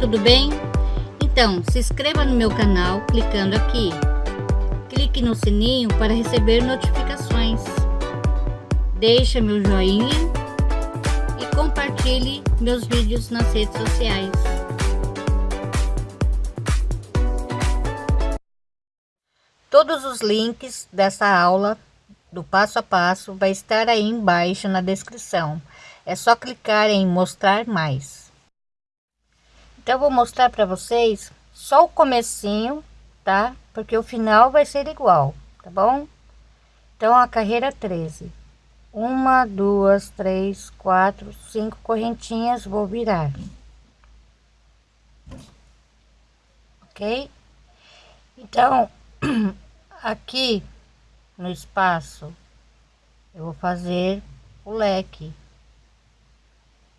tudo bem? Então, se inscreva no meu canal clicando aqui. Clique no sininho para receber notificações. Deixe meu joinha e compartilhe meus vídeos nas redes sociais. Todos os links dessa aula do passo a passo vai estar aí embaixo na descrição. É só clicar em mostrar mais. Então eu vou mostrar para vocês só o comecinho, tá? Porque o final vai ser igual, tá bom? Então a carreira 13. Uma, duas, três, quatro, cinco correntinhas, vou virar. Ok? Então, aqui no espaço, eu vou fazer o leque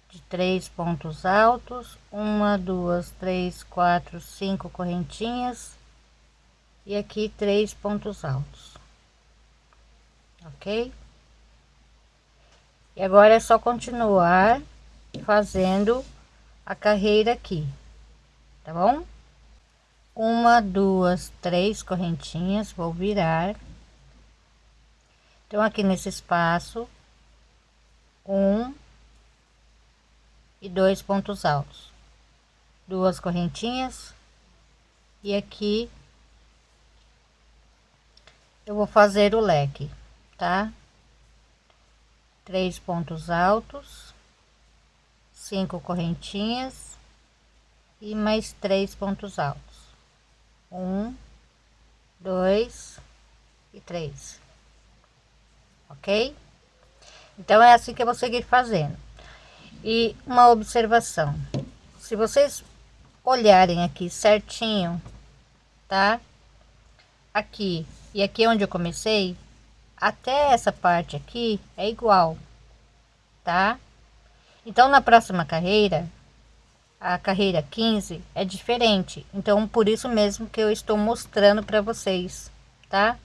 de três pontos altos, uma, duas, três, quatro, cinco correntinhas e aqui três pontos altos, ok? E agora é só continuar fazendo a carreira aqui, tá bom? Uma, duas, três correntinhas, vou virar. Então, aqui nesse espaço, um, e dois pontos altos. Duas correntinhas. E aqui eu vou fazer o leque tá? Três pontos altos cinco correntinhas e mais três pontos altos. Um dois e três. Ok? Então é assim que eu vou seguir fazendo e uma observação, se vocês olharem aqui certinho, tá? Aqui e aqui onde eu comecei, até essa parte aqui é igual, tá? Então na próxima carreira, a carreira 15 é diferente, então por isso mesmo que eu estou mostrando para vocês, tá?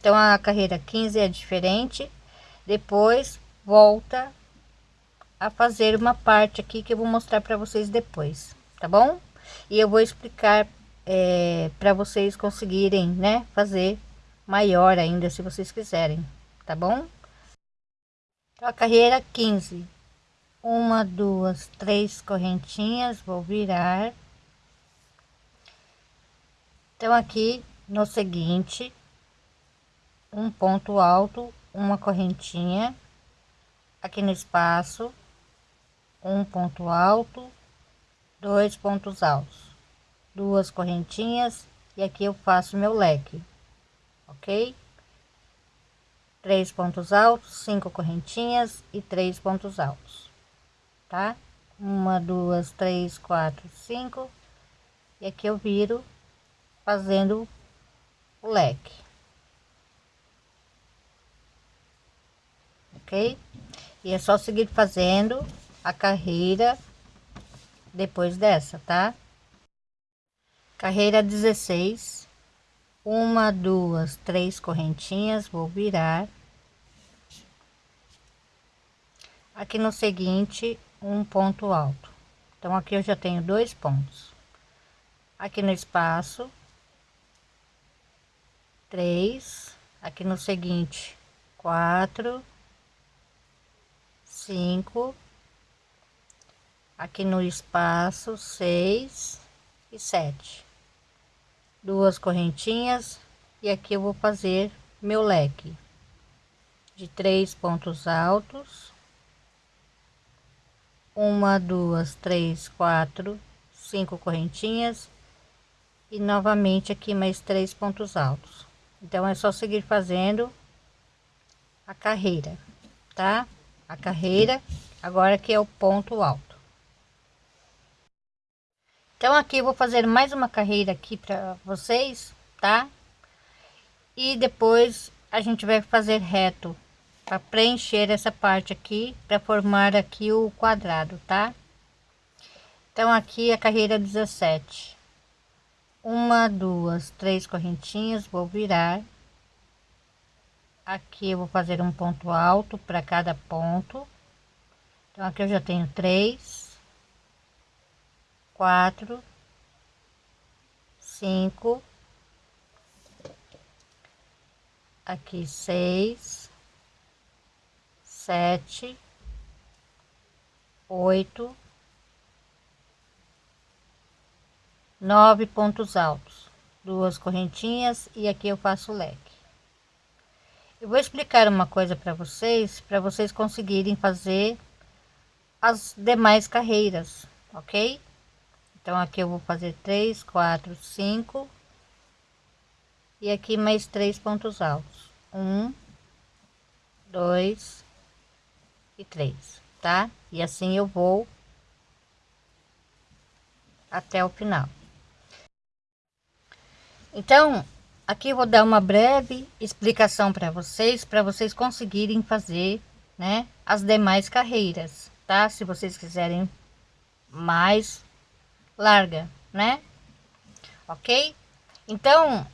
Então a carreira 15 é diferente, depois volta a fazer uma parte aqui que eu vou mostrar para vocês depois, tá bom? E eu vou explicar é, para vocês conseguirem, né, fazer maior ainda, se vocês quiserem, tá bom? Então, a carreira 15, uma, duas, três correntinhas, vou virar. Então, aqui no seguinte, um ponto alto, uma correntinha, aqui no espaço, um ponto alto, dois pontos altos, duas correntinhas e aqui eu faço meu leque, ok? Três pontos altos, cinco correntinhas e três pontos altos, tá? Uma, duas, três, quatro, cinco e aqui eu viro fazendo o leque, ok? E é só seguir fazendo a carreira depois dessa, tá? Carreira 16, uma, duas, três correntinhas, vou virar. Aqui no seguinte, um ponto alto. Então, aqui eu já tenho dois pontos. Aqui no espaço, três. Aqui no seguinte, quatro, cinco aqui no espaço seis e sete. Duas correntinhas e aqui eu vou fazer meu leque de três pontos altos. Uma duas três quatro cinco correntinhas e novamente aqui mais três pontos altos. Então é só seguir fazendo a carreira tá? A carreira agora que é o ponto alto então aqui eu vou fazer mais uma carreira aqui para vocês, tá? E depois a gente vai fazer reto para preencher essa parte aqui para formar aqui o quadrado, tá? Então aqui a carreira 17. Uma, duas, três correntinhas, vou virar. Aqui eu vou fazer um ponto alto para cada ponto. Então aqui eu já tenho três quatro, cinco, aqui seis, sete, oito, nove pontos altos, duas correntinhas e aqui eu faço leque. Eu vou explicar uma coisa para vocês, para vocês conseguirem fazer as demais carreiras, ok? Então aqui eu vou fazer três, quatro, cinco e aqui mais três pontos altos, um, dois e três, tá? E assim eu vou até o final. Então, aqui eu vou dar uma breve explicação para vocês, para vocês conseguirem fazer, né, as demais carreiras, tá? Se vocês quiserem mais larga, né? Ok? Então,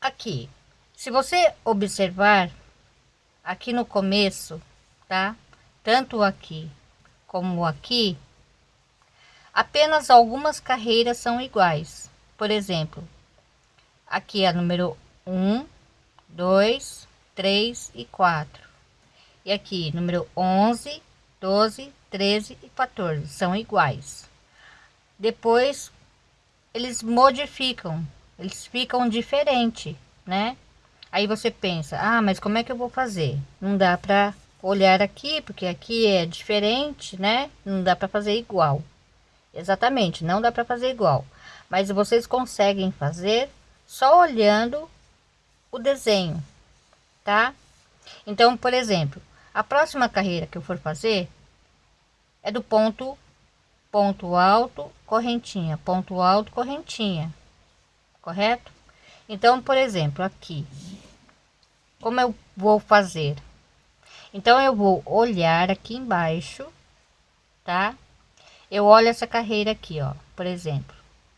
aqui, se você observar aqui no começo, tá? Tanto aqui como aqui, apenas algumas carreiras são iguais. Por exemplo, aqui a número 1, 2, 3 e 4. E aqui número 11, 12, 13 e 14 são iguais. Depois eles modificam, eles ficam diferente, né? Aí você pensa: "Ah, mas como é que eu vou fazer?" Não dá para olhar aqui, porque aqui é diferente, né? Não dá para fazer igual. Exatamente, não dá para fazer igual. Mas vocês conseguem fazer só olhando o desenho, tá? Então, por exemplo, a próxima carreira que eu for fazer é do ponto ponto alto, correntinha, ponto alto, correntinha. Correto? Então, por exemplo, aqui como eu vou fazer? Então eu vou olhar aqui embaixo, tá? Eu olho essa carreira aqui, ó, por exemplo,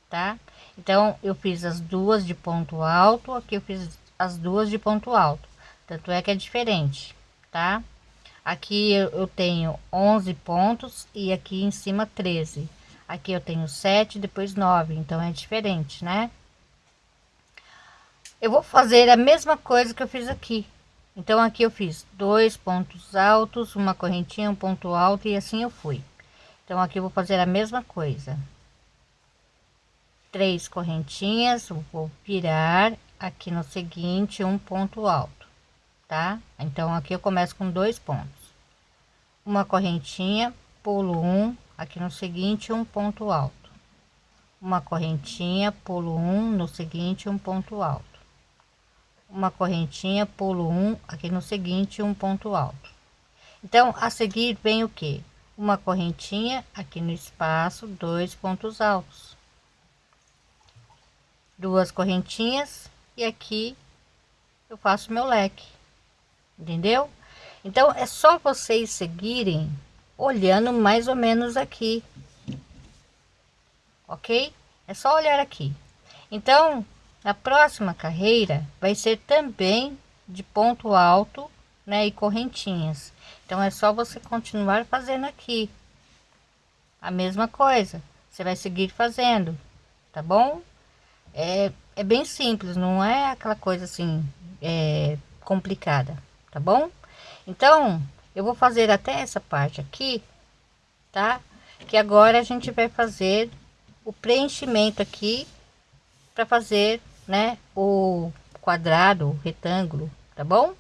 tá? Então, eu fiz as duas de ponto alto, aqui eu fiz as duas de ponto alto. Tanto é que é diferente, tá? Aqui eu, tenho 11 pontos e aqui em cima 13. Aqui eu tenho 7, depois 9, então é diferente, né? Eu vou fazer a mesma coisa que eu fiz aqui. Então, aqui eu fiz dois pontos altos, uma correntinha, um ponto alto e assim eu fui. Então, aqui eu vou fazer a mesma coisa três correntinhas vou virar aqui no seguinte um ponto alto tá? Então aqui eu começo com dois pontos. Uma correntinha pulo um aqui no seguinte um ponto alto. Uma correntinha pulo um no seguinte um ponto alto. Uma correntinha pulo um aqui no seguinte um ponto alto. Então a seguir vem o que uma correntinha aqui no espaço dois pontos altos. Duas correntinhas e aqui eu faço meu leque entendeu? Então é só vocês seguirem olhando mais ou menos aqui. Ok? É só olhar aqui. Então a próxima carreira vai ser também de ponto alto né e correntinhas. Então é só você continuar fazendo aqui a mesma coisa. Você vai seguir fazendo tá bom? É, é bem simples, não é aquela coisa assim é, complicada, tá bom? Então, eu vou fazer até essa parte aqui, tá? Que agora a gente vai fazer o preenchimento aqui para fazer, né, o quadrado, o retângulo, tá bom?